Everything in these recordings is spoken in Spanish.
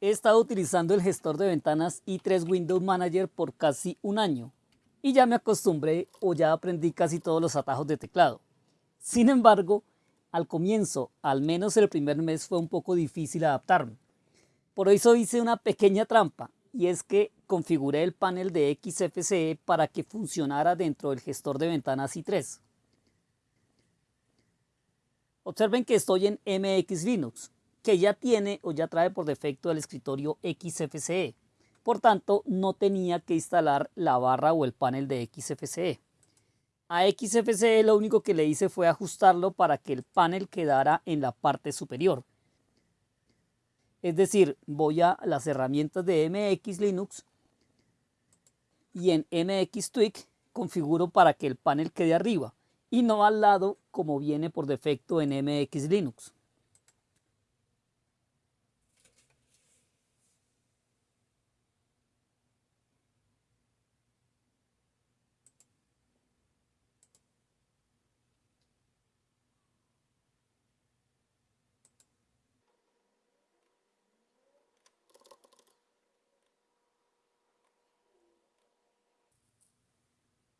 He estado utilizando el gestor de ventanas i3 Windows Manager por casi un año y ya me acostumbré o ya aprendí casi todos los atajos de teclado. Sin embargo, al comienzo, al menos el primer mes, fue un poco difícil adaptarme. Por eso hice una pequeña trampa y es que configuré el panel de XFCE para que funcionara dentro del gestor de ventanas i3. Observen que estoy en MX Linux, que ya tiene o ya trae por defecto el escritorio XFCE. Por tanto, no tenía que instalar la barra o el panel de XFCE. A XFCE lo único que le hice fue ajustarlo para que el panel quedara en la parte superior. Es decir, voy a las herramientas de MX Linux y en MX Tweak configuro para que el panel quede arriba y no al lado como viene por defecto en MX Linux.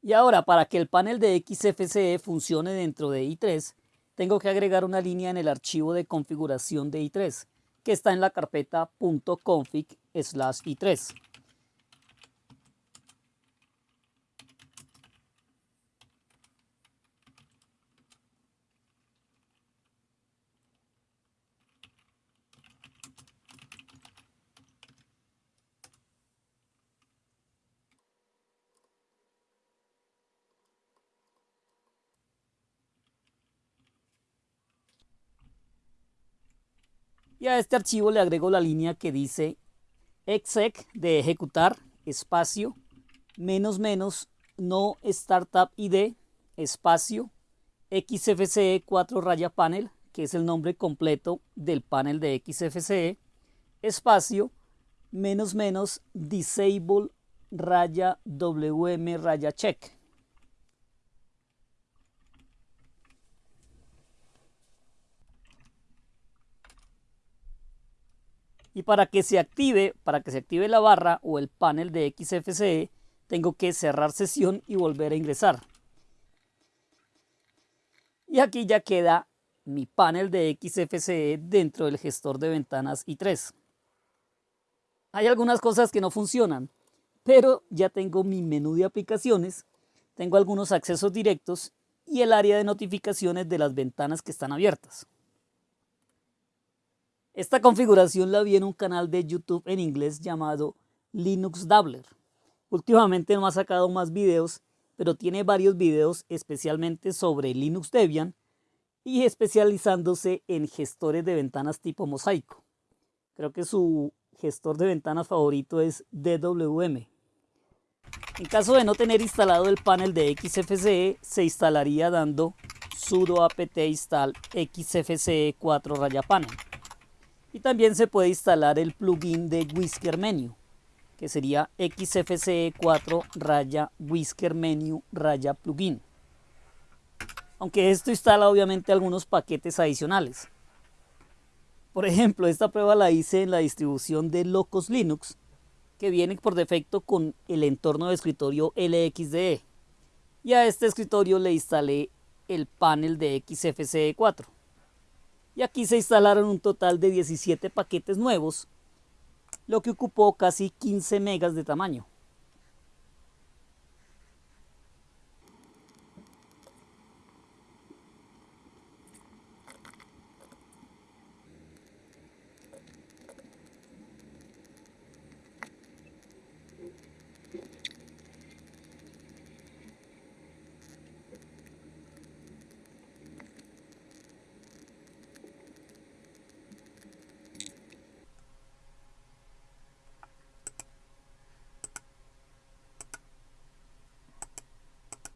Y ahora para que el panel de XFCE funcione dentro de i3, tengo que agregar una línea en el archivo de configuración de i3, que está en la carpeta .config/i3. y a este archivo le agrego la línea que dice exec de ejecutar espacio menos menos no startup id espacio xfce 4 raya panel que es el nombre completo del panel de xfce espacio menos menos disable raya wm raya check Y para que se active, para que se active la barra o el panel de XFCE, tengo que cerrar sesión y volver a ingresar. Y aquí ya queda mi panel de XFCE dentro del gestor de ventanas i3. Hay algunas cosas que no funcionan, pero ya tengo mi menú de aplicaciones, tengo algunos accesos directos y el área de notificaciones de las ventanas que están abiertas. Esta configuración la vi en un canal de YouTube en inglés llamado Linux Dabbler. Últimamente no ha sacado más videos, pero tiene varios videos especialmente sobre Linux Debian y especializándose en gestores de ventanas tipo mosaico. Creo que su gestor de ventanas favorito es DWM. En caso de no tener instalado el panel de XFCE, se instalaría dando sudo apt install xfce 4 raya panel. Y también se puede instalar el plugin de Whisker Menu, que sería xfce4 raya Whisker Menu raya plugin. Aunque esto instala obviamente algunos paquetes adicionales. Por ejemplo, esta prueba la hice en la distribución de Locos Linux, que viene por defecto con el entorno de escritorio LXDE. Y a este escritorio le instalé el panel de XFCE4 y aquí se instalaron un total de 17 paquetes nuevos, lo que ocupó casi 15 megas de tamaño.